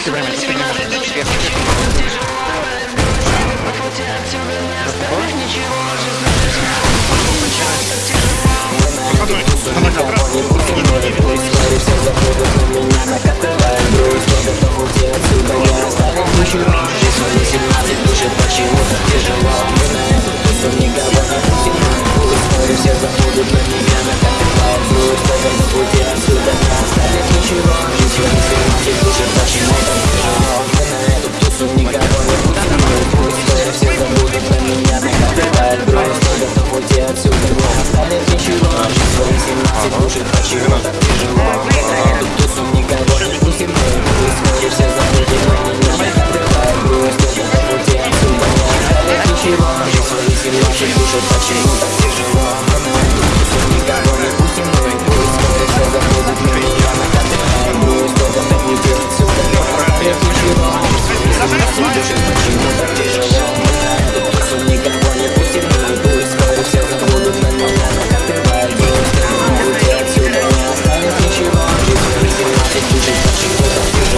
Все время, все время. Успех. Успех. Хватает грусть, но готов уйти ничего, а жизнь свои семнадцать душит Почему так тяжело? Тут тусу никого не пустим мы Пусть все запреты на меня Хватает грусть, но готов уйти отсюда Не останет ничего, а жизнь свои семнадцать душит Почему так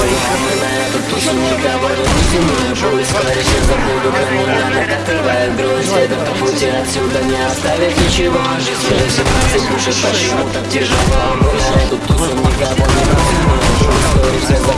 Ой, отмывая эту тушу, никого не стяну Пусть товарищи забуду, кому надо Открывает грусть, это по пути отсюда Не оставит ничего, жизнь свою семнадцать Душит, почему так тяжело Отмывая эту тусу, никого не стяну Пусть все